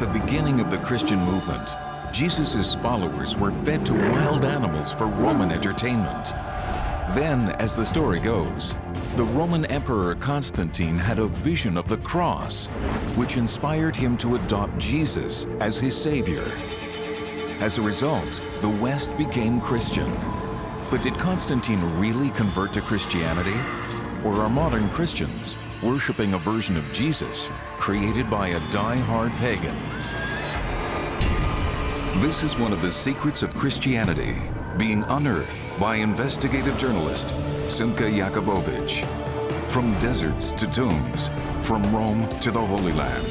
the beginning of the Christian movement, Jesus' followers were fed to wild animals for Roman entertainment. Then, as the story goes, the Roman Emperor Constantine had a vision of the cross, which inspired him to adopt Jesus as his savior. As a result, the West became Christian. But did Constantine really convert to Christianity? Or are modern Christians worshiping a version of Jesus created by a die-hard pagan? This is one of the secrets of Christianity being unearthed by investigative journalist Simcha Jacobovici. From deserts to tombs, from Rome to the Holy Land,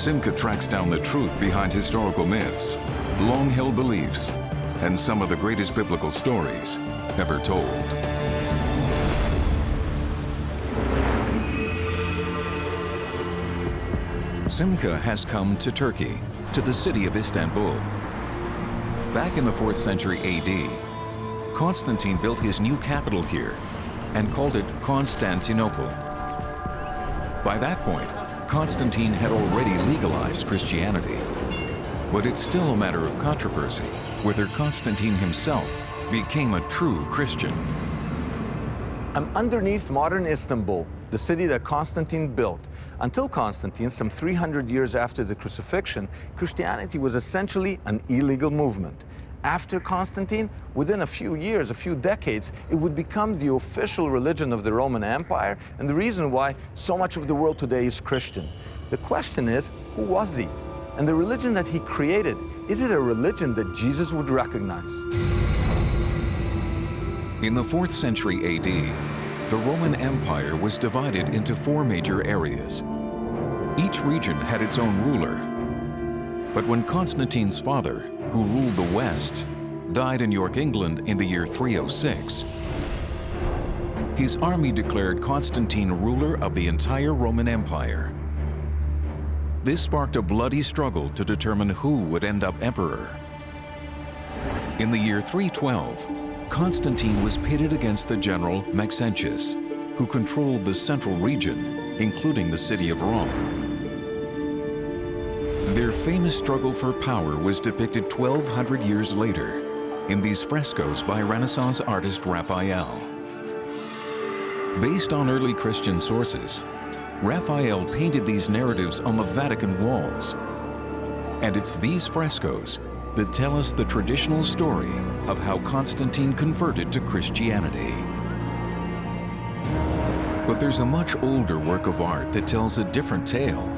Simcha tracks down the truth behind historical myths, long-held beliefs, and some of the greatest biblical stories ever told. Simcha has come to Turkey, to the city of Istanbul. Back in the 4th century AD, Constantine built his new capital here and called it Constantinople. By that point, Constantine had already legalized Christianity. But it's still a matter of controversy whether Constantine himself became a true Christian. I'm underneath modern Istanbul, the city that Constantine built. Until Constantine, some 300 years after the crucifixion, Christianity was essentially an illegal movement. After Constantine, within a few years, a few decades, it would become the official religion of the Roman Empire and the reason why so much of the world today is Christian. The question is, who was he? And the religion that he created, is it a religion that Jesus would recognize? In the 4th century AD, the Roman Empire was divided into four major areas. Each region had its own ruler. But when Constantine's father, who ruled the West, died in York, England in the year 306, his army declared Constantine ruler of the entire Roman Empire. This sparked a bloody struggle to determine who would end up emperor. In the year 312, Constantine was pitted against the general Maxentius, who controlled the central region, including the city of Rome. Their famous struggle for power was depicted 1,200 years later in these frescoes by Renaissance artist Raphael. Based on early Christian sources, Raphael painted these narratives on the Vatican walls. And it's these frescoes that tell us the traditional story of how Constantine converted to Christianity. But there's a much older work of art that tells a different tale.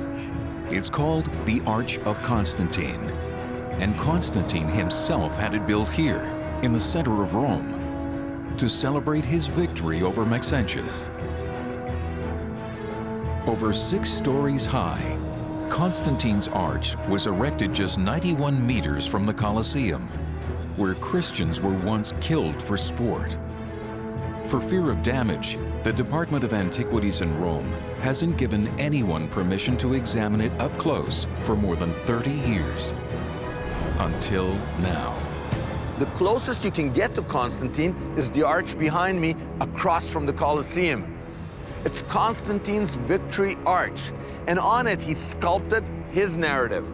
It's called the Arch of Constantine. And Constantine himself had it built here, in the center of Rome, to celebrate his victory over Maxentius. Over six stories high, Constantine's Arch was erected just 91 meters from the Colosseum, where Christians were once killed for sport. For fear of damage, the Department of Antiquities in Rome hasn't given anyone permission to examine it up close for more than 30 years. Until now. The closest you can get to Constantine is the arch behind me across from the Colosseum. It's Constantine's Victory Arch, and on it he sculpted his narrative.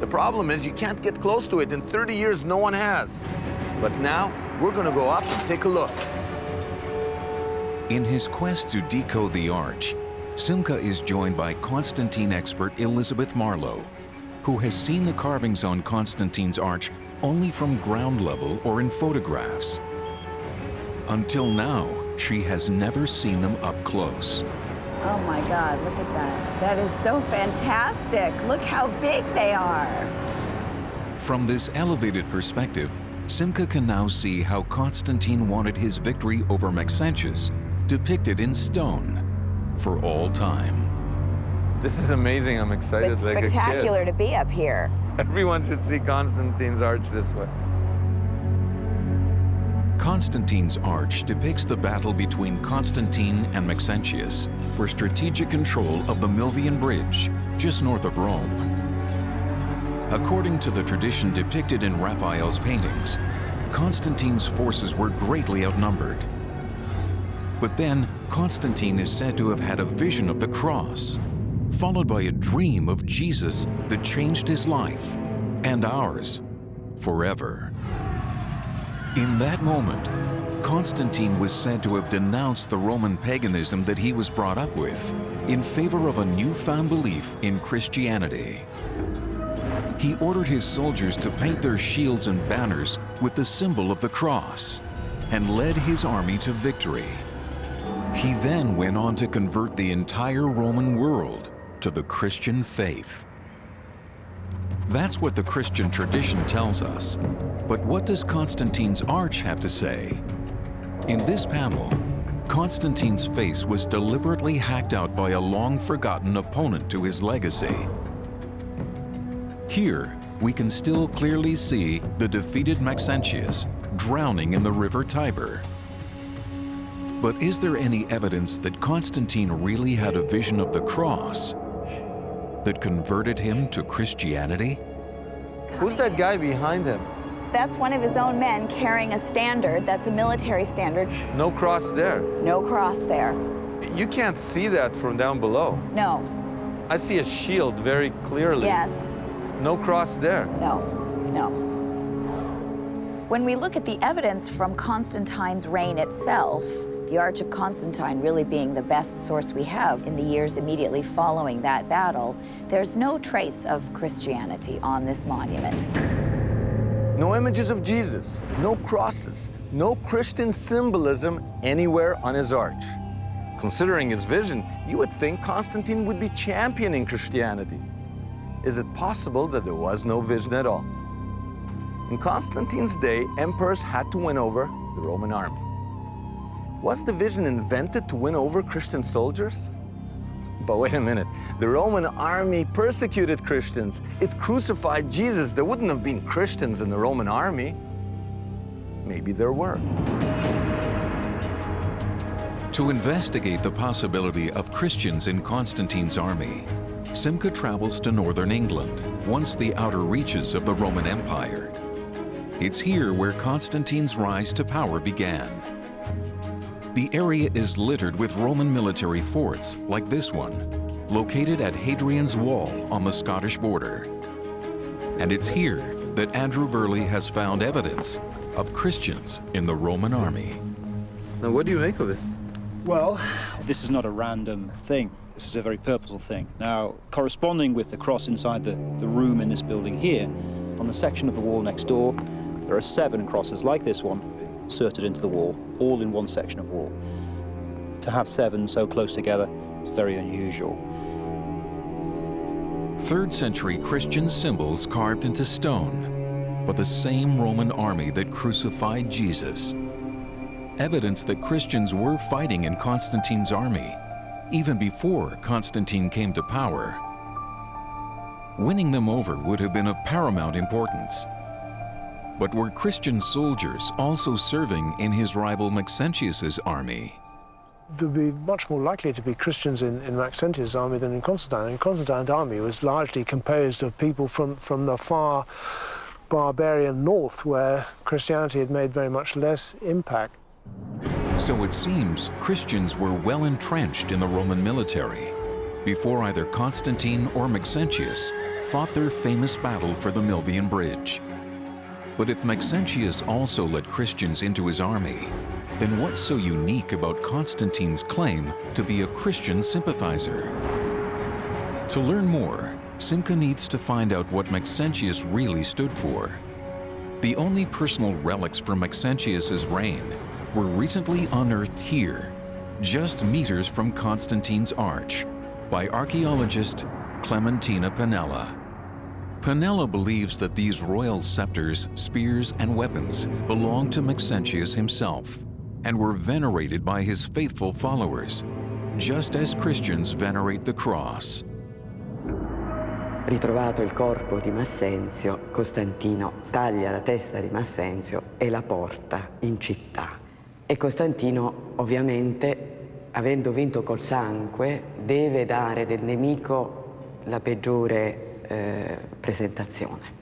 The problem is you can't get close to it. In 30 years, no one has. But now, we're gonna go up and take a look. In his quest to decode the arch, Simcha is joined by Constantine expert Elizabeth Marlowe, who has seen the carvings on Constantine's arch only from ground level or in photographs. Until now, she has never seen them up close. Oh my God, look at that. That is so fantastic. Look how big they are. From this elevated perspective, Simcha can now see how Constantine wanted his victory over Maxentius depicted in stone for all time. This is amazing. I'm excited It's like spectacular a to be up here. Everyone should see Constantine's arch this way. Constantine's arch depicts the battle between Constantine and Maxentius for strategic control of the Milvian Bridge, just north of Rome. According to the tradition depicted in Raphael's paintings, Constantine's forces were greatly outnumbered. But then, Constantine is said to have had a vision of the cross. followed by a dream of Jesus that changed his life and ours forever. In that moment, Constantine was said to have denounced the Roman paganism that he was brought up with in favor of a newfound belief in Christianity. He ordered his soldiers to paint their shields and banners with the symbol of the cross and led his army to victory. He then went on to convert the entire Roman world to the Christian faith. That's what the Christian tradition tells us. But what does Constantine's arch have to say? In this panel, Constantine's face was deliberately hacked out by a long-forgotten opponent to his legacy. Here, we can still clearly see the defeated Maxentius drowning in the river Tiber. But is there any evidence that Constantine really had a vision of the cross that converted him to Christianity? Who's that guy behind him? That's one of his own men carrying a standard. That's a military standard. No cross there. No cross there. You can't see that from down below. No. I see a shield very clearly. Yes. No cross there. No. No. When we look at the evidence from Constantine's reign itself, the Arch of Constantine really being the best source we have in the years immediately following that battle, there's no trace of Christianity on this monument. No images of Jesus, no crosses, no Christian symbolism anywhere on his arch. Considering his vision, you would think Constantine would be championing Christianity. Is it possible that there was no vision at all? In Constantine's day, emperors had to win over the Roman army. Was the vision invented to win over Christian soldiers? But wait a minute, the Roman army persecuted Christians. It crucified Jesus. There wouldn't have been Christians in the Roman army. Maybe there were. To investigate the possibility of Christians in Constantine's army, Simcha travels to northern England, once the outer reaches of the Roman Empire. It's here where Constantine's rise to power began. The area is littered with Roman military forts, like this one, located at Hadrian's Wall on the Scottish border. And it's here that Andrew Birley has found evidence of Christians in the Roman army. Now, what do you make of it? Well, this is not a random thing. This is a very purposeful thing. Now, corresponding with the cross inside the, the room in this building here, on the section of the wall next door, there are seven crosses like this one inserted into the wall, all in one section of wall. To have seven so close together is very unusual. Third century Christian symbols carved into stone, but the same Roman army that crucified Jesus. Evidence that Christians were fighting in Constantine's army, even before Constantine came to power. Winning them over would have been of paramount importance. But were Christian soldiers also serving in his rival Maxentius's army? There'd be much more likely to be Christians in, in Maxentius' army than in Constantine. And Constantine's army was largely composed of people from, from the far barbarian north, where Christianity had made very much less impact. So it seems Christians were well entrenched in the Roman military before either Constantine or Maxentius fought their famous battle for the Milvian Bridge. But if Maxentius also led Christians into his army, then what's so unique about Constantine's claim to be a Christian sympathizer? To learn more, Simcha needs to find out what Maxentius really stood for. The only personal relics from Maxentius's reign were recently unearthed here, just meters from Constantine's arch, by archaeologist Clementina Panella. Panella believes that these royal scepters, spears, and weapons belonged to Maxentius himself and were venerated by his faithful followers, just as Christians venerate the cross. Ritrovato il corpo di Massenzio, Costantino taglia la testa di Massenzio e la porta in città. E Costantino, ovviamente, avendo vinto col sangue, deve dare del nemico la peggiore eh, presentazione.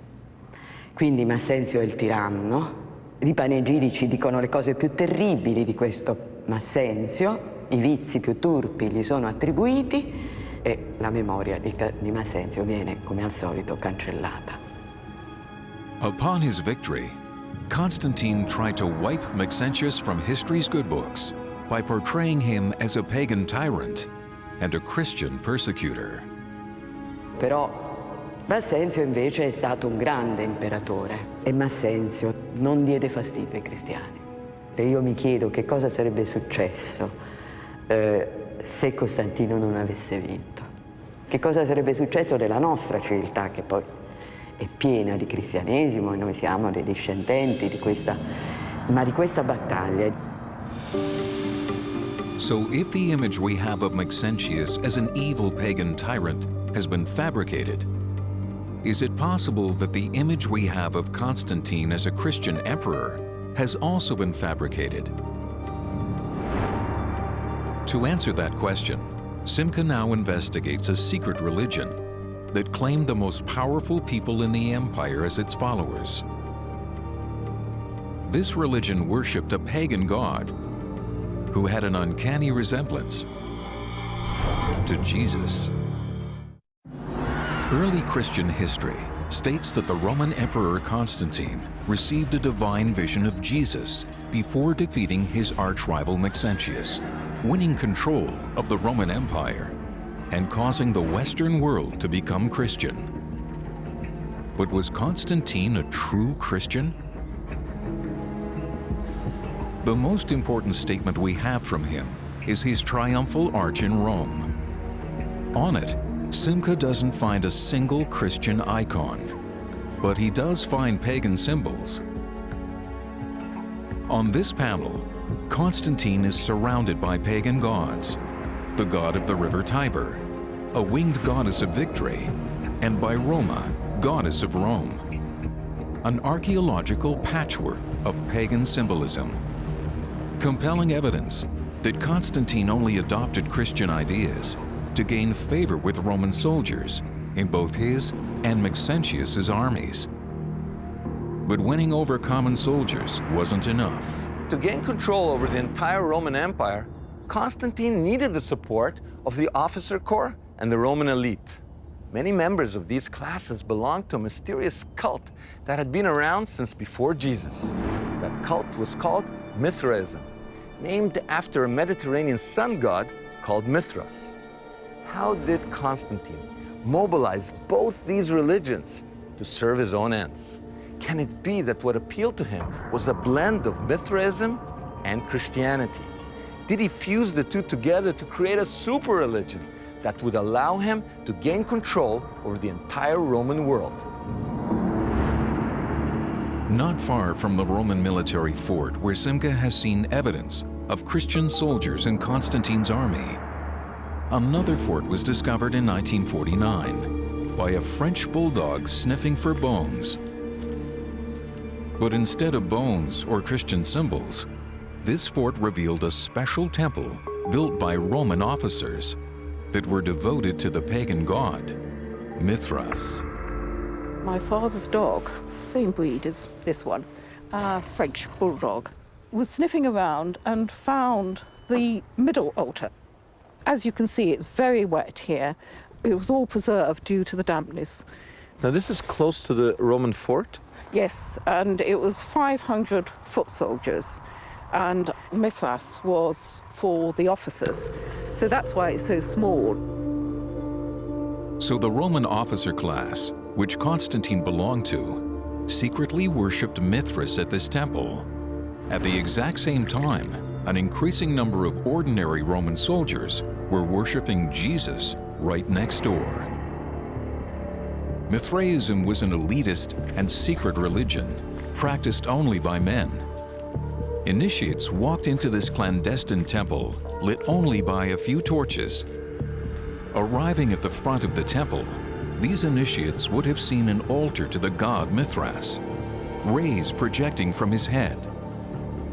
Quindi Massenzio è il tiranno, i panegirici dicono le cose più terribili di questo Massenzio, i vizi più turpi gli sono attribuiti e la memoria di, di Massenzio viene, come al solito, cancellata. Upon his victory, Constantine tried to wipe Maxentius from history's good books by portraying him as a pagan tyrant and a Christian persecutor. Però Massenzio invece è stato un grande imperatore e Massenzio non diede fastidio ai cristiani. E io mi chiedo che cosa sarebbe successo eh, se Costantino non avesse vinto. Che cosa sarebbe successo della nostra civiltà che poi è piena di cristianesimo e noi siamo dei discendenti di questa, ma di questa battaglia. So if the image we have of Maxentius as an evil pagan tyrant has been fabricated, is it possible that the image we have of Constantine as a Christian emperor has also been fabricated? To answer that question, Simcha now investigates a secret religion that claimed the most powerful people in the empire as its followers. This religion worshipped a pagan god who had an uncanny resemblance to Jesus. Early Christian history states that the Roman Emperor Constantine received a divine vision of Jesus before defeating his arch-rival Maxentius, winning control of the Roman Empire and causing the Western world to become Christian. But was Constantine a true Christian? The most important statement we have from him is his triumphal arch in Rome. On it, Simcha doesn't find a single Christian icon, but he does find pagan symbols. On this panel, Constantine is surrounded by pagan gods, the god of the river Tiber, a winged goddess of victory, and by Roma, goddess of Rome. An archaeological patchwork of pagan symbolism. Compelling evidence that Constantine only adopted Christian ideas to gain favor with Roman soldiers in both his and Maxentius's armies. But winning over common soldiers wasn't enough. To gain control over the entire Roman Empire, Constantine needed the support of the officer corps and the Roman elite. Many members of these classes belonged to a mysterious cult that had been around since before Jesus. That cult was called Mithraism, named after a Mediterranean sun god called Mithras. How did Constantine mobilize both these religions to serve his own ends? Can it be that what appealed to him was a blend of Mithraism and Christianity? Did he fuse the two together to create a super religion that would allow him to gain control over the entire Roman world? Not far from the Roman military fort where Simcha has seen evidence of Christian soldiers in Constantine's army, another fort was discovered in 1949 by a French bulldog sniffing for bones but instead of bones or Christian symbols, this fort revealed a special temple built by Roman officers that were devoted to the pagan god, Mithras. My father's dog, same breed as this one, a French bulldog, was sniffing around and found the middle altar. As you can see, it's very wet here. It was all preserved due to the dampness. Now this is close to the Roman fort? Yes, and it was 500 foot soldiers, and Mithras was for the officers. So that's why it's so small. So the Roman officer class, which Constantine belonged to, secretly worshipped Mithras at this temple. At the exact same time, an increasing number of ordinary Roman soldiers were worshipping Jesus right next door. Mithraism was an elitist and secret religion, practiced only by men. Initiates walked into this clandestine temple, lit only by a few torches. Arriving at the front of the temple, these initiates would have seen an altar to the god Mithras, rays projecting from his head.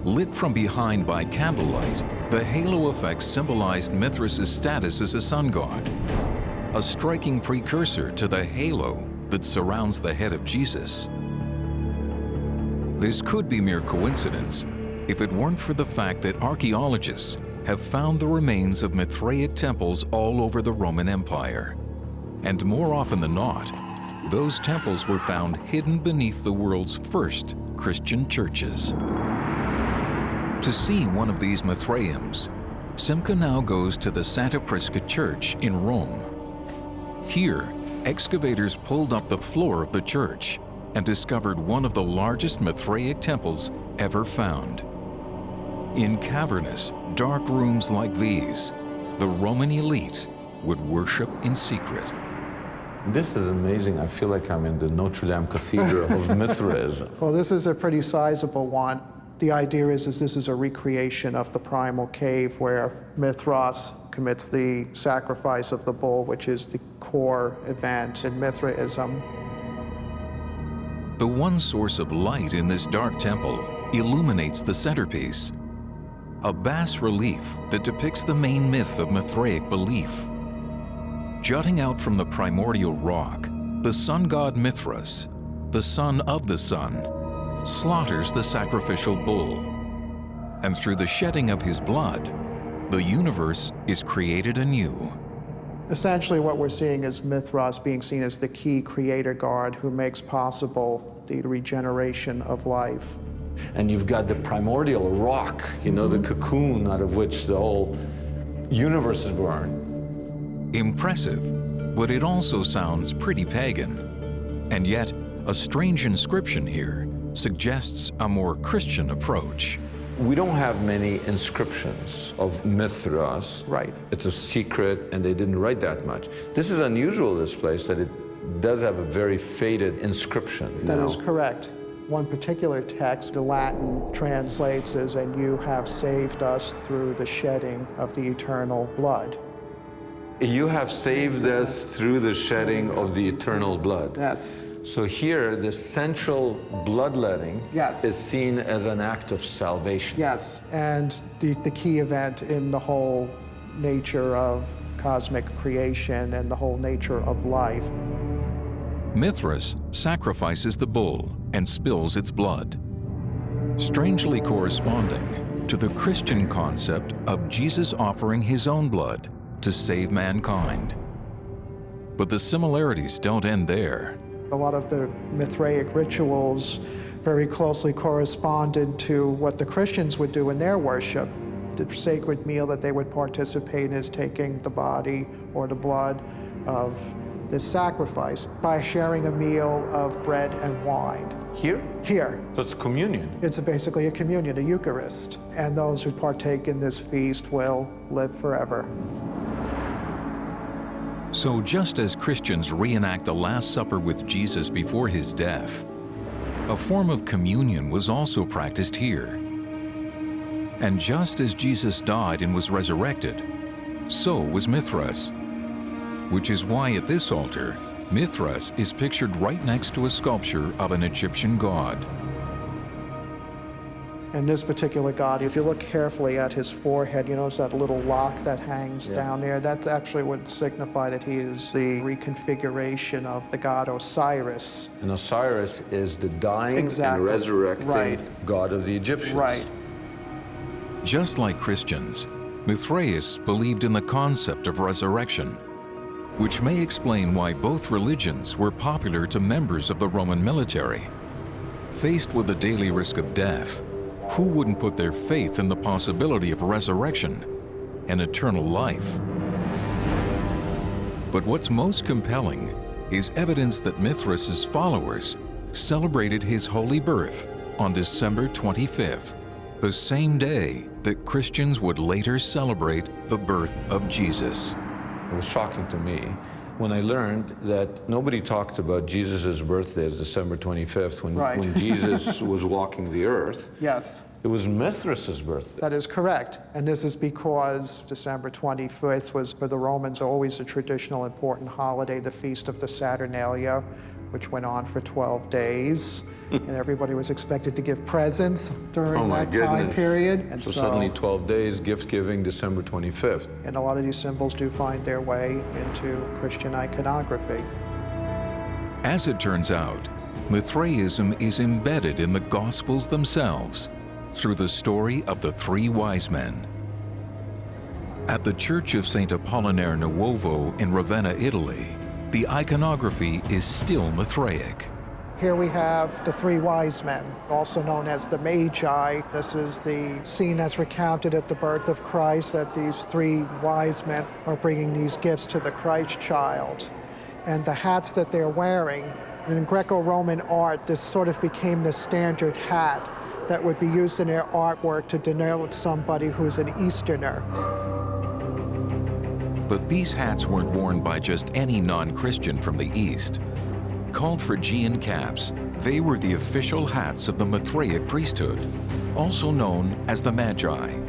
Lit from behind by candlelight, the halo effect symbolized Mithras' status as a sun god, a striking precursor to the halo that surrounds the head of Jesus. This could be mere coincidence if it weren't for the fact that archaeologists have found the remains of Mithraic temples all over the Roman Empire. And more often than not, those temples were found hidden beneath the world's first Christian churches. To see one of these Mithraeums, Simcha now goes to the Santa Prisca Church in Rome. Here, excavators pulled up the floor of the church and discovered one of the largest Mithraic temples ever found. In cavernous, dark rooms like these, the Roman elite would worship in secret. This is amazing. I feel like I'm in the Notre Dame Cathedral of Mithraism. Well, this is a pretty sizable one. The idea is, is this is a recreation of the primal cave where Mithras commits the sacrifice of the bull, which is the core event in Mithraism. The one source of light in this dark temple illuminates the centerpiece, a bas relief that depicts the main myth of Mithraic belief. Jutting out from the primordial rock, the sun god Mithras, the son of the sun, slaughters the sacrificial bull. And through the shedding of his blood, the universe is created anew. Essentially, what we're seeing is Mithras being seen as the key creator god who makes possible the regeneration of life. And you've got the primordial rock, you know, the cocoon out of which the whole universe is born. Impressive, but it also sounds pretty pagan. And yet, a strange inscription here suggests a more Christian approach. We don't have many inscriptions of Mithras. Right. It's a secret, and they didn't write that much. This is unusual, this place, that it does have a very faded inscription. That now. is correct. One particular text, the Latin translates as, and you have saved us through the shedding of the eternal blood. You have saved us through the shedding of the eternal blood. Yes. So here, the central bloodletting Yes. is seen as an act of salvation. Yes, and the, the key event in the whole nature of cosmic creation and the whole nature of life. Mithras sacrifices the bull and spills its blood, strangely corresponding to the Christian concept of Jesus offering his own blood to save mankind. But the similarities don't end there. A lot of the Mithraic rituals very closely corresponded to what the Christians would do in their worship. The sacred meal that they would participate in is taking the body or the blood of this sacrifice by sharing a meal of bread and wine. Here? Here, So it's communion. it's a, basically a communion, a Eucharist, and those who partake in this feast will live forever. So just as Christians reenact the Last Supper with Jesus before his death, a form of communion was also practiced here. And just as Jesus died and was resurrected, so was Mithras, which is why at this altar, Mithras is pictured right next to a sculpture of an Egyptian god. And this particular god, if you look carefully at his forehead, you notice that little lock that hangs down there. That's actually what signify that he is the reconfiguration of the god Osiris. And Osiris is the dying Exactly. and resurrecting Right. god of the Egyptians. Right. Just like Christians, Mithraeus believed in the concept of resurrection, which may explain why both religions were popular to members of the Roman military. Faced with the daily risk of death, who wouldn't put their faith in the possibility of resurrection and eternal life? But what's most compelling is evidence that Mithras' followers celebrated his holy birth on December 25th, the same day that Christians would later celebrate the birth of Jesus. It was shocking to me when I learned that nobody talked about Jesus' birthday as December 25th when, Right. when Jesus was walking the earth. Yes, It was Mithras' birthday. that is correct. And this is because December 25th was for the Romans always a traditional important holiday, the Feast of the Saturnalia, which went on for 12 days. and everybody was expected to give presents during Oh my that time period. And So suddenly 12 days, gift giving, December 25th. and a lot of these symbols do find their way into Christian iconography. As it turns out, Mithraism is embedded in the Gospels themselves through the story of the three wise men. At the Church of St. Apollinare Nuovo in Ravenna, Italy, the iconography is still Mithraic. Here we have the three wise men, also known as the Magi. This is the scene as recounted at the birth of Christ, that these three wise men are bringing these gifts to the Christ child. And the hats that they're wearing, in Greco-Roman art, this sort of became the standard hat that would be used in their artwork to denote somebody who's an Easterner. But these hats weren't worn by just any non-Christian from the East. Called Phrygian caps, they were the official hats of the Mithraic priesthood, also known as the Magi.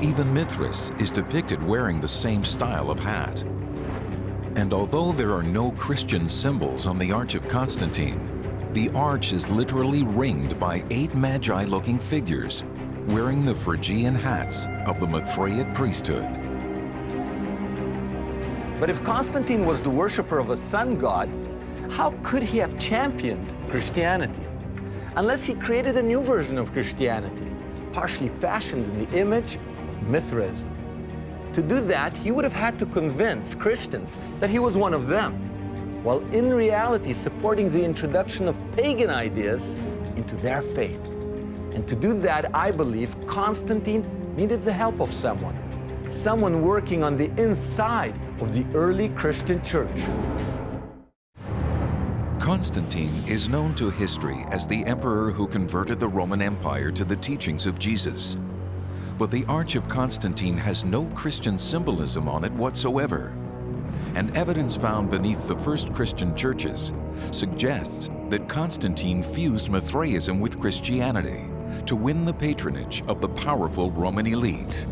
Even Mithras is depicted wearing the same style of hat. And although there are no Christian symbols on the Arch of Constantine, the arch is literally ringed by eight Magi-looking figures wearing the Phrygian hats of the Mithraic priesthood. But if Constantine was the worshiper of a sun god, how could he have championed Christianity? Unless he created a new version of Christianity, partially fashioned in the image of Mithraism. To do that, he would have had to convince Christians that he was one of them, while in reality supporting the introduction of pagan ideas into their faith. And to do that, I believe Constantine needed the help of someone, someone working on the inside of the early Christian church. Constantine is known to history as the emperor who converted the Roman Empire to the teachings of Jesus. But the Arch of Constantine has no Christian symbolism on it whatsoever. And evidence found beneath the first Christian churches suggests that Constantine fused Mithraism with Christianity to win the patronage of the powerful Roman elite.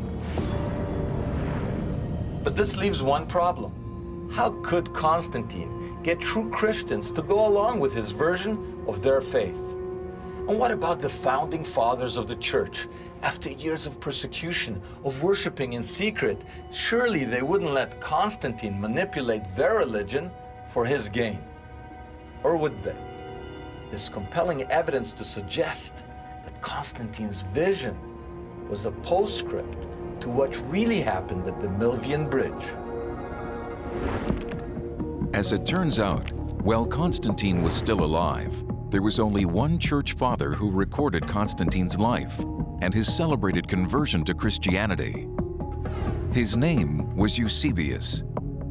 But this leaves one problem. How could Constantine get true Christians to go along with his version of their faith? And what about the founding fathers of the church? After years of persecution, of worshiping in secret, surely they wouldn't let Constantine manipulate their religion for his gain. Or would they? There's compelling evidence to suggest that Constantine's vision was a postscript to what really happened at the Milvian Bridge. As it turns out, while Constantine was still alive, there was only one church father who recorded Constantine's life and his celebrated conversion to Christianity. His name was Eusebius,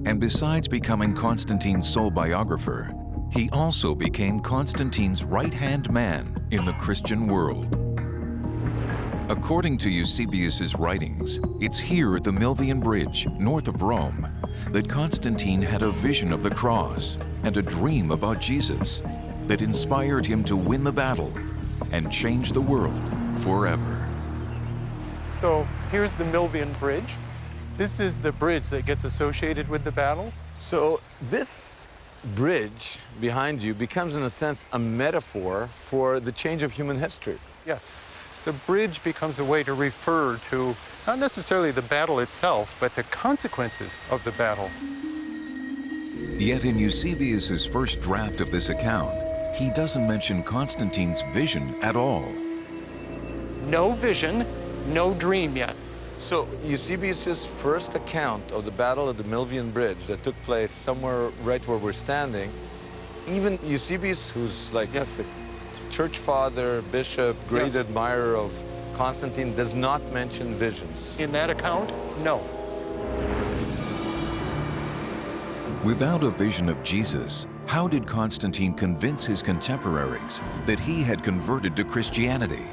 and besides becoming Constantine's sole biographer, he also became Constantine's right-hand man in the Christian world. According to Eusebius's writings, it's here at the Milvian Bridge, north of Rome, that Constantine had a vision of the cross and a dream about Jesus that inspired him to win the battle and change the world forever. So here's the Milvian Bridge. This is the bridge that gets associated with the battle. So this bridge behind you becomes, in a sense, a metaphor for the change of human history. Yes. The bridge becomes a way to refer to not necessarily the battle itself, but the consequences of the battle. Yet in Eusebius's first draft of this account, he doesn't mention Constantine's vision at all. No vision, no dream yet. So Eusebius's first account of the battle at the Milvian Bridge that took place somewhere right where we're standing, even Eusebius, who's like Yes. A church father, bishop, great Yes. admirer of Constantine, does not mention visions. In that account, no. Without a vision of Jesus, how did Constantine convince his contemporaries that he had converted to Christianity?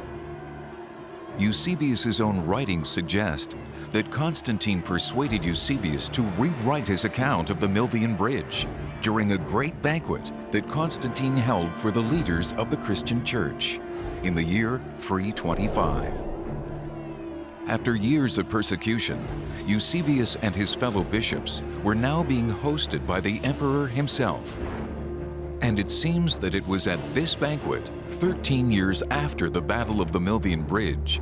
Eusebius's own writings suggest that Constantine persuaded Eusebius to rewrite his account of the Milvian Bridge during a great banquet that Constantine held for the leaders of the Christian Church in the year 325. After years of persecution, Eusebius and his fellow bishops were now being hosted by the emperor himself. And it seems that it was at this banquet, 13 years after the Battle of the Milvian Bridge,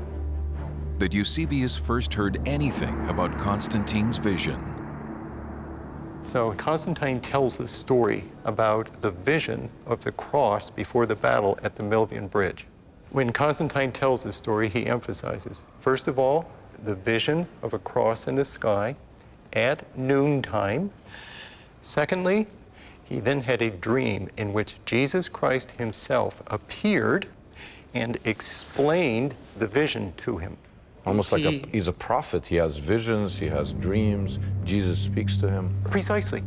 that Eusebius first heard anything about Constantine's vision. So Constantine tells the story about the vision of the cross before the battle at the Milvian Bridge. When Constantine tells the story, he emphasizes, first of all, the vision of a cross in the sky at noontime. Secondly, he then had a dream in which Jesus Christ himself appeared and explained the vision to him. Almost like a, he's a prophet. He has visions, he has dreams. Jesus speaks to him. Precisely.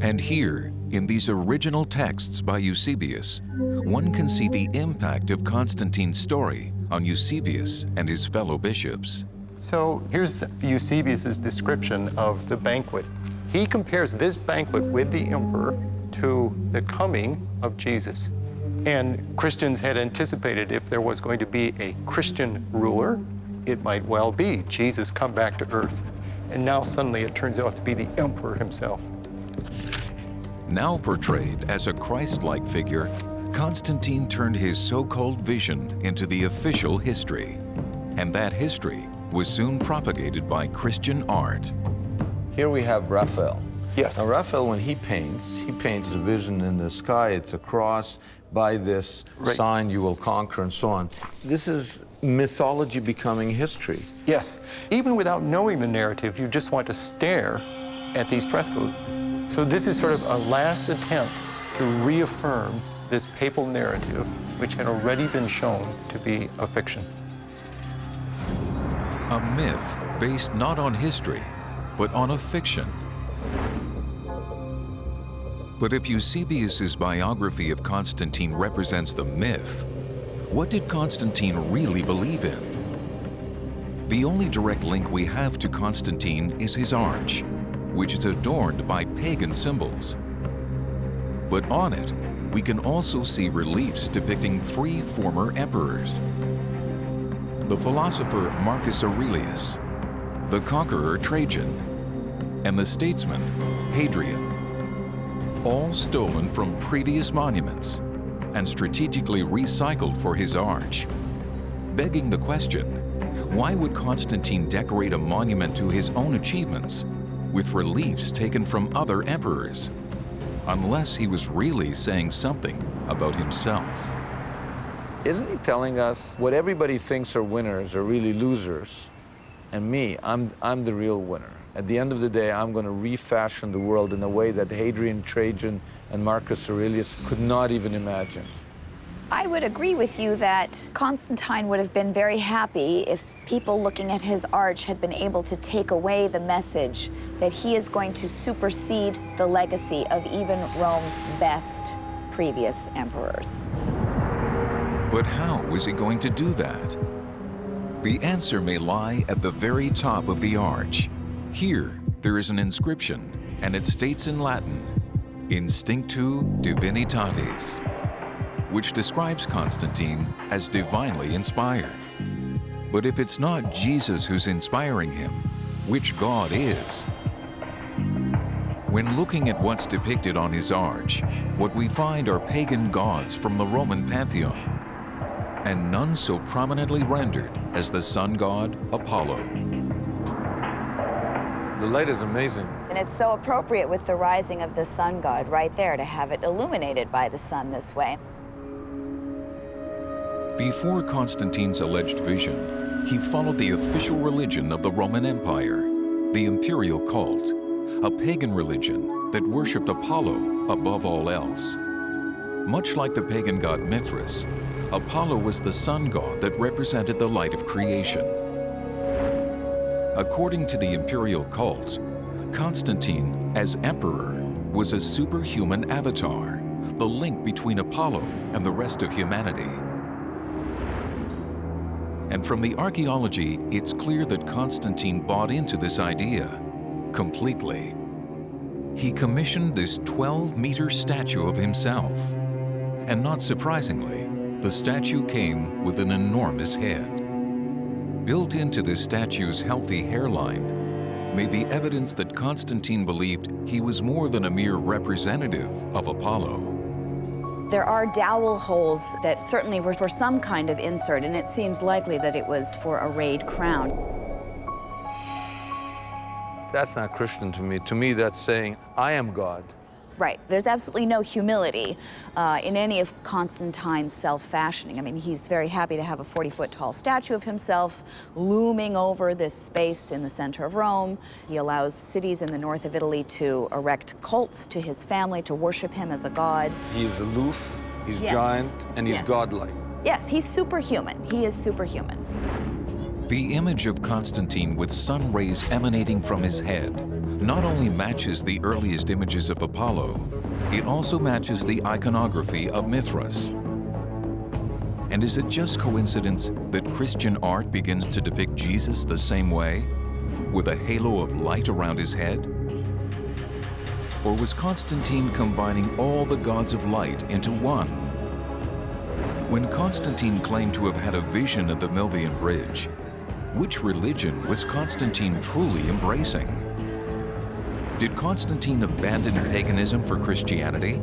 And here, in these original texts by Eusebius, one can see the impact of Constantine's story on Eusebius and his fellow bishops. So here's Eusebius's description of the banquet. He compares this banquet with the emperor to the coming of Jesus. And Christians had anticipated if there was going to be a Christian ruler, it might well be Jesus come back to earth. And now suddenly it turns out to be the emperor himself. Now portrayed as a Christ-like figure, Constantine turned his so-called vision into the official history. And that history was soon propagated by Christian art. Here we have Raphael. Yes. Now, Raphael, when he paints, he paints the vision in the sky. It's a cross. By this Right. sign you will conquer, and so on. This is mythology becoming history. Yes. Even without knowing the narrative, you just want to stare at these frescoes. So this is sort of a last attempt to reaffirm this papal narrative, which had already been shown to be a fiction. A myth based not on history, but on a fiction. But if Eusebius's biography of Constantine represents the myth, what did Constantine really believe in? The only direct link we have to Constantine is his arch, which is adorned by pagan symbols. But on it, we can also see reliefs depicting three former emperors. The philosopher Marcus Aurelius, the conqueror Trajan, and the statesman Hadrian, all stolen from previous monuments and strategically recycled for his arch. Begging the question, why would Constantine decorate a monument to his own achievements with reliefs taken from other emperors? Unless he was really saying something about himself. Isn't he telling us what everybody thinks are winners are really losers? And me, I'm, I'm the real winner. At the end of the day, I'm going to refashion the world in a way that Hadrian, Trajan, and Marcus Aurelius could not even imagine. I would agree with you that Constantine would have been very happy if people looking at his arch had been able to take away the message that he is going to supersede the legacy of even Rome's best previous emperors. But how was he going to do that? The answer may lie at the very top of the arch. Here, there is an inscription, and it states in Latin, Instinctu Divinitatis, which describes Constantine as divinely inspired. But if it's not Jesus who's inspiring him, which God is? When looking at what's depicted on his arch, what we find are pagan gods from the Roman pantheon, and none so prominently rendered as the sun god Apollo. The light is amazing. And it's so appropriate with the rising of the sun god right there to have it illuminated by the sun this way. Before Constantine's alleged vision, he followed the official religion of the Roman Empire, the imperial cult, a pagan religion that worshipped Apollo above all else. Much like the pagan god Mithras, Apollo was the sun god that represented the light of creation. According to the imperial cult, Constantine, as emperor, was a superhuman avatar, the link between Apollo and the rest of humanity. And from the archaeology, it's clear that Constantine bought into this idea completely. He commissioned this 12-meter statue of himself. And not surprisingly, the statue came with an enormous head. Built into this statue's healthy hairline may be evidence that Constantine believed he was more than a mere representative of Apollo. There are dowel holes that certainly were for some kind of insert, and it seems likely that it was for a rayed crown. That's not Christian to me. To me, that's saying, I am God. Right. There's absolutely no humility uh, in any of Constantine's self-fashioning. I mean, he's very happy to have a 40-foot tall statue of himself looming over this space in the center of Rome. He allows cities in the north of Italy to erect cults to his family, to worship him as a god. He is aloof, he's Yes. giant, and he's Yes. godlike. Yes, he's superhuman. He is superhuman. The image of Constantine with sun rays emanating from his head not only matches the earliest images of Apollo, it also matches the iconography of Mithras. And is it just coincidence that Christian art begins to depict Jesus the same way, with a halo of light around his head? Or was Constantine combining all the gods of light into one? When Constantine claimed to have had a vision of the Milvian Bridge, which religion was Constantine truly embracing? Did Constantine abandon paganism for Christianity?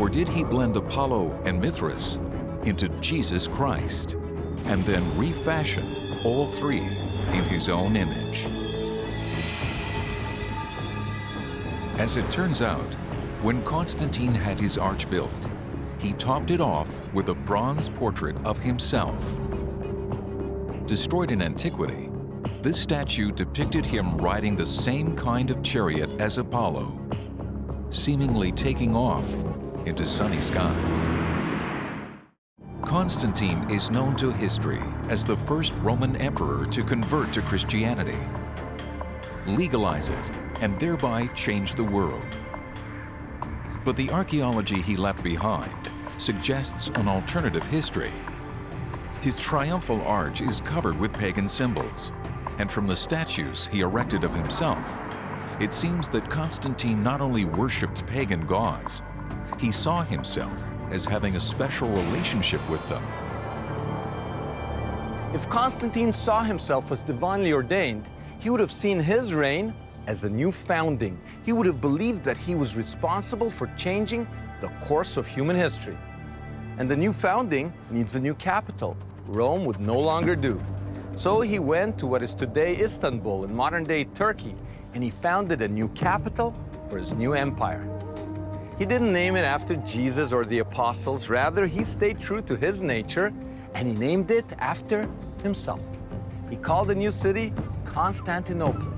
Or did he blend Apollo and Mithras into Jesus Christ and then refashion all three in his own image? As it turns out, when Constantine had his arch built, he topped it off with a bronze portrait of himself. Destroyed in antiquity, this statue depicted him riding the same kind of chariot as Apollo, seemingly taking off into sunny skies. Constantine is known to history as the first Roman emperor to convert to Christianity, legalize it, and thereby change the world. But the archaeology he left behind suggests an alternative history. His triumphal arch is covered with pagan symbols, and from the statues he erected of himself, it seems that Constantine not only worshipped pagan gods, he saw himself as having a special relationship with them. If Constantine saw himself as divinely ordained, he would have seen his reign as a new founding. He would have believed that he was responsible for changing the course of human history. And the new founding needs a new capital. Rome would no longer do. So he went to what is today Istanbul in modern-day Turkey, and he founded a new capital for his new empire. He didn't name it after Jesus or the apostles. Rather, he stayed true to his nature, and he named it after himself. He called the new city Constantinople.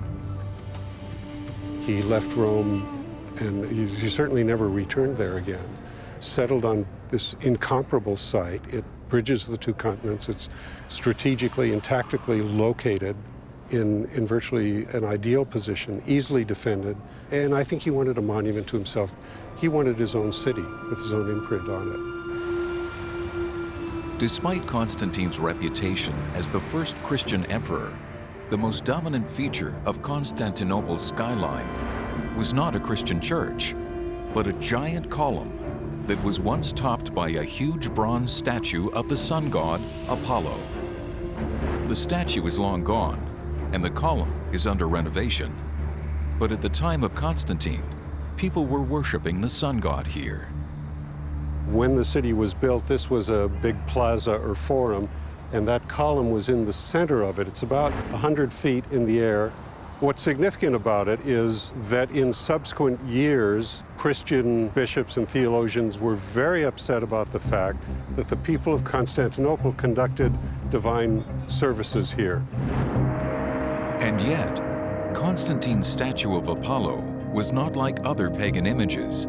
He left Rome and he, certainly never returned there again. Settled on this incomparable site. It bridges the two continents. It's strategically and tactically located in, in virtually an ideal position, easily defended. And I think he wanted a monument to himself. He wanted his own city with his own imprint on it. Despite Constantine's reputation as the first Christian emperor, the most dominant feature of Constantinople's skyline was not a Christian church, but a giant column that was once topped by a huge bronze statue of the sun god Apollo. The statue is long gone, and the column is under renovation. But at the time of Constantine, people were worshiping the sun god here. When the city was built, this was a big plaza or forum, and that column was in the center of it. It's about 100 feet in the air. What's significant about it is that in subsequent years, Christian bishops and theologians were very upset about the fact that the people of Constantinople conducted divine services here. And yet, Constantine's statue of Apollo was not like other pagan images.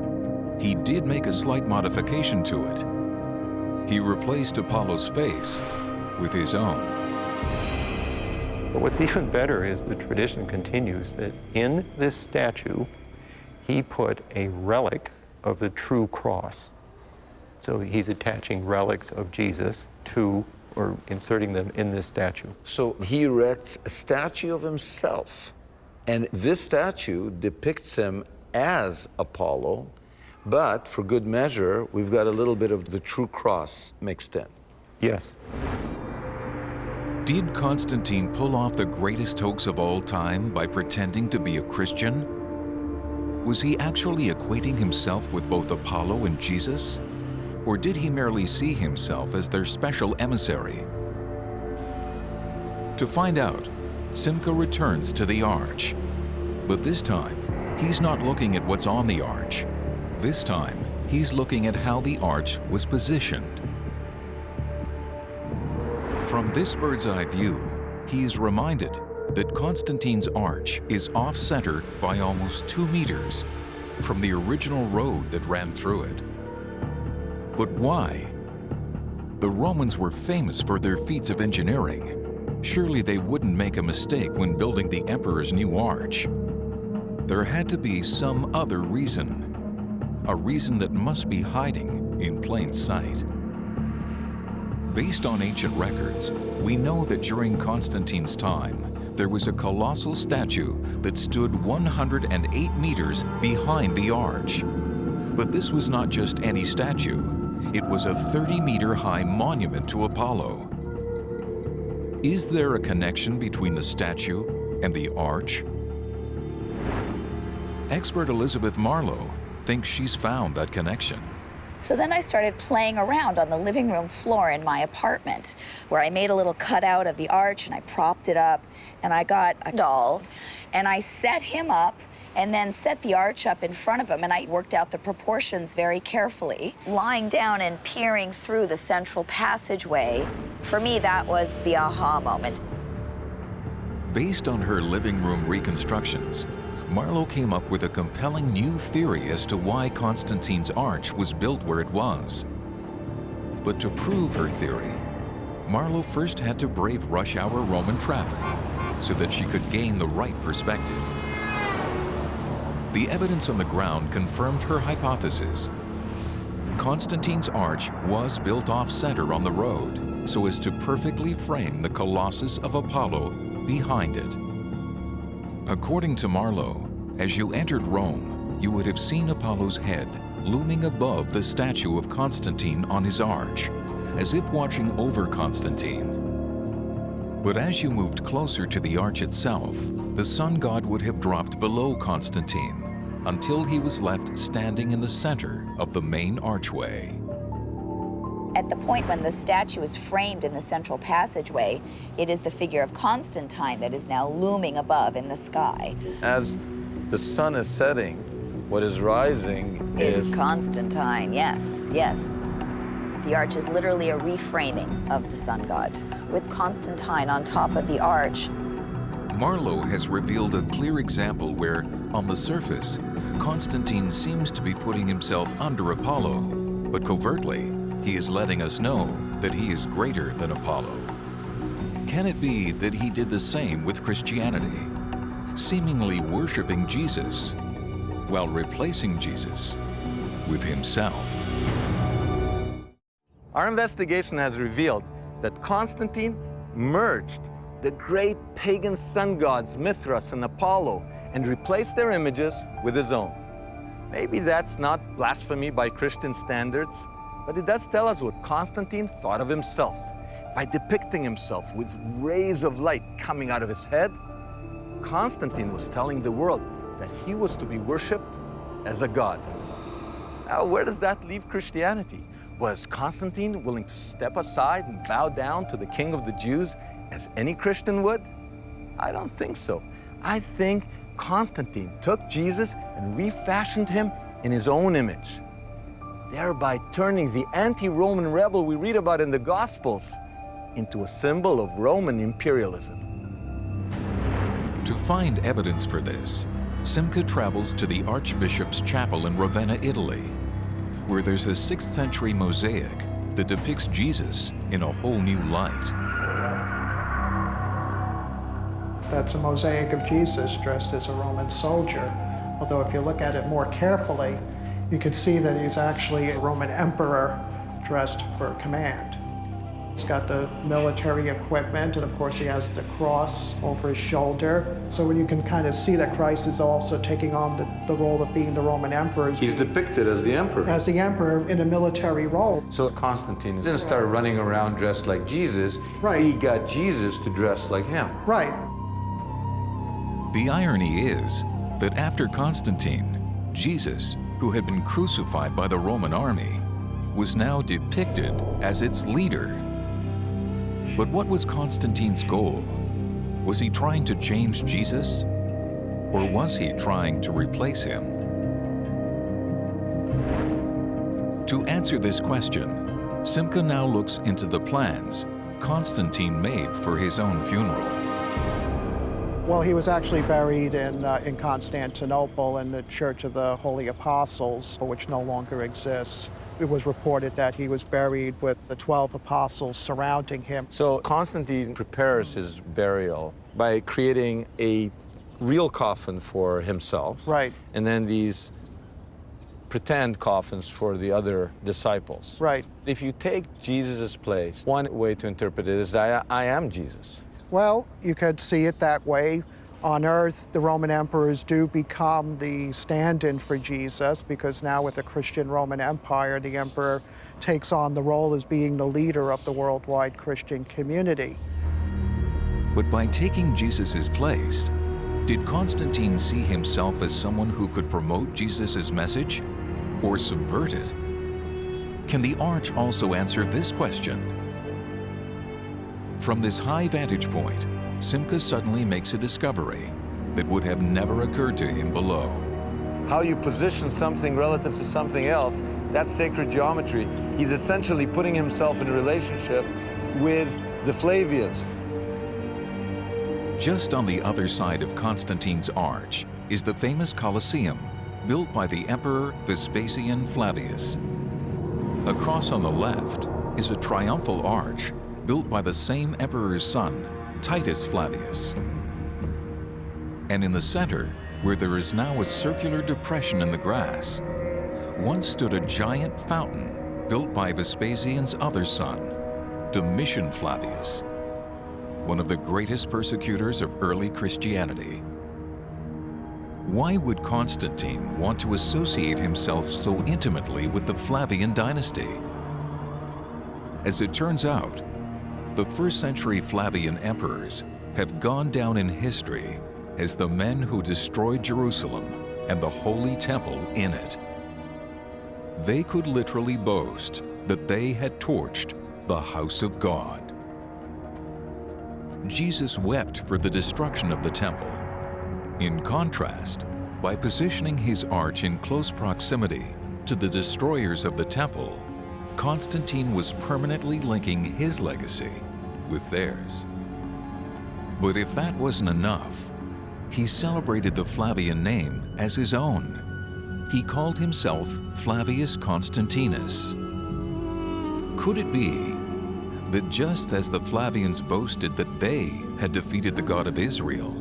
He did make a slight modification to it. He replaced Apollo's face with his own. But what's even better is the tradition continues that in this statue, he put a relic of the true cross. So he's attaching relics of Jesus to, or inserting them in this statue. So he erects a statue of himself. And this statue depicts him as Apollo, but for good measure, we've got a little bit of the true cross mixed in. Yes. Did Constantine pull off the greatest hoax of all time by pretending to be a Christian? Was he actually equating himself with both Apollo and Jesus? Or did he merely see himself as their special emissary? To find out, Simcha returns to the Arch. But this time, he's not looking at what's on the arch. This time, he's looking at how the arch was positioned. From this bird's eye view, he is reminded that Constantine's arch is off-center by almost two meters from the original road that ran through it. But why? The Romans were famous for their feats of engineering. Surely they wouldn't make a mistake when building the emperor's new arch. There had to be some other reason, a reason that must be hiding in plain sight. Based on ancient records, we know that during Constantine's time, there was a colossal statue that stood 108 meters behind the arch. But this was not just any statue. It was a 30-meter high monument to Apollo. Is there a connection between the statue and the arch? Expert Elizabeth Marlowe thinks she's found that connection. So then I started playing around on the living room floor in my apartment, where I made a little cutout of the arch and I propped it up, and I got a doll, and I set him up and then set the arch up in front of him, and I worked out the proportions very carefully. Lying down and peering through the central passageway, for me, that was the aha moment. Based on her living room reconstructions, Marlowe came up with a compelling new theory as to why Constantine's arch was built where it was. But to prove her theory, Marlowe first had to brave rush hour Roman traffic so that she could gain the right perspective. The evidence on the ground confirmed her hypothesis. Constantine's arch was built off-center on the road so as to perfectly frame the Colossus of Apollo behind it. According to Marlowe, as you entered Rome, you would have seen Apollo's head looming above the statue of Constantine on his arch, as if watching over Constantine. But as you moved closer to the arch itself, the sun god would have dropped below Constantine until he was left standing in the center of the main archway. At the point when the statue is framed in the central passageway, it is the figure of Constantine that is now looming above in the sky. As the sun is setting, what is rising is, is Constantine, yes, yes. The arch is literally a reframing of the sun god, with Constantine on top of the arch. Marlowe has revealed a clear example where, on the surface, Constantine seems to be putting himself under Apollo, but covertly, he is letting us know that he is greater than Apollo. Can it be that he did the same with Christianity, seemingly worshiping Jesus while replacing Jesus with himself? Our investigation has revealed that Constantine merged the great pagan sun gods Mithras and Apollo and replaced their images with his own. Maybe that's not blasphemy by Christian standards, but it does tell us what Constantine thought of himself. By depicting himself with rays of light coming out of his head, Constantine was telling the world that he was to be worshipped as a god. Now, where does that leave Christianity? Was Constantine willing to step aside and bow down to the king of the Jews as any Christian would? I don't think so. I think Constantine took Jesus and refashioned him in his own image, thereby turning the anti-Roman rebel we read about in the Gospels into a symbol of Roman imperialism. To find evidence for this, Simcha travels to the Archbishop's Chapel in Ravenna, Italy, where there's a 6th century mosaic that depicts Jesus in a whole new light. That's a mosaic of Jesus dressed as a Roman soldier. Although if you look at it more carefully, you can see that he's actually a Roman emperor dressed for command. He's got the military equipment, and of course he has the cross over his shoulder. So when you can kind of see that Christ is also taking on the, the role of being the Roman emperor. He's depicted as the emperor. As the emperor in a military role. So Constantine didn't start running around dressed like Jesus. Right. He got Jesus to dress like him. Right. The irony is that after Constantine, Jesus, who had been crucified by the Roman army, was now depicted as its leader. But what was Constantine's goal? Was he trying to change Jesus? Or was he trying to replace him? To answer this question, Simcha now looks into the plans Constantine made for his own funeral. Well, he was actually buried in, uh, in Constantinople in the Church of the Holy Apostles, which no longer exists. It was reported that he was buried with the 12 apostles surrounding him. So Constantine prepares his burial by creating a real coffin for himself. Right. And then these pretend coffins for the other disciples. Right. If you take Jesus' place, one way to interpret it is I, I am Jesus. Well, you could see it that way. On earth, the Roman emperors do become the stand-in for Jesus because now with the Christian Roman Empire, the emperor takes on the role as being the leader of the worldwide Christian community. But by taking Jesus' place, did Constantine see himself as someone who could promote Jesus' message or subvert it? Can the arch also answer this question? From this high vantage point, Simcha suddenly makes a discovery that would have never occurred to him below. How you position something relative to something else, that's sacred geometry. He's essentially putting himself in a relationship with the Flavians. Just on the other side of Constantine's arch is the famous Colosseum, built by the Emperor Vespasian Flavius. Across on the left is a triumphal arch built by the same emperor's son, Titus Flavius. And in the center, where there is now a circular depression in the grass, once stood a giant fountain built by Vespasian's other son, Domitian Flavius, one of the greatest persecutors of early Christianity. Why would Constantine want to associate himself so intimately with the Flavian dynasty? As it turns out, the first century Flavian emperors have gone down in history as the men who destroyed Jerusalem and the Holy Temple in it. They could literally boast that they had torched the house of God. Jesus wept for the destruction of the temple. In contrast, by positioning his arch in close proximity to the destroyers of the temple, Constantine was permanently linking his legacy with theirs. But if that wasn't enough, he celebrated the Flavian name as his own. He called himself Flavius Constantinus. Could it be that just as the Flavians boasted that they had defeated the God of Israel,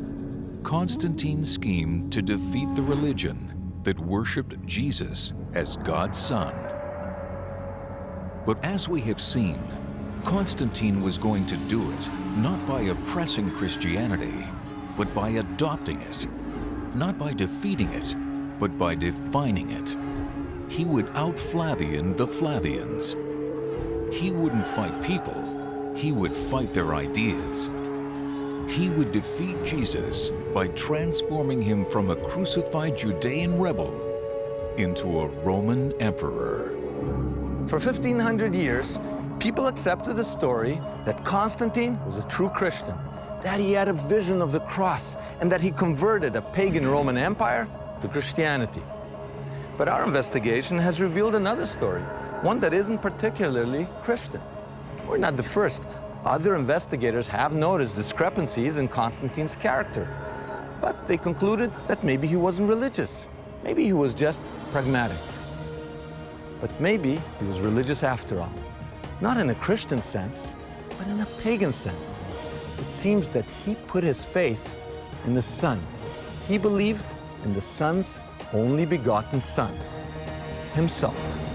Constantine schemed to defeat the religion that worshipped Jesus as God's Son. But as we have seen, Constantine was going to do it not by oppressing Christianity, but by adopting it. Not by defeating it, but by defining it. He would out-Flavian the Flavians. He wouldn't fight people, he would fight their ideas. He would defeat Jesus by transforming him from a crucified Judean rebel into a Roman emperor. For 1500 years, people accepted the story that Constantine was a true Christian, that he had a vision of the cross, and that he converted a pagan Roman Empire to Christianity. But our investigation has revealed another story, one that isn't particularly Christian. We're not the first. Other investigators have noticed discrepancies in Constantine's character, but they concluded that maybe he wasn't religious. Maybe he was just pragmatic. But maybe he was religious after all. Not in a Christian sense, but in a pagan sense. It seems that he put his faith in the Son. He believed in the Son's only begotten Son, himself.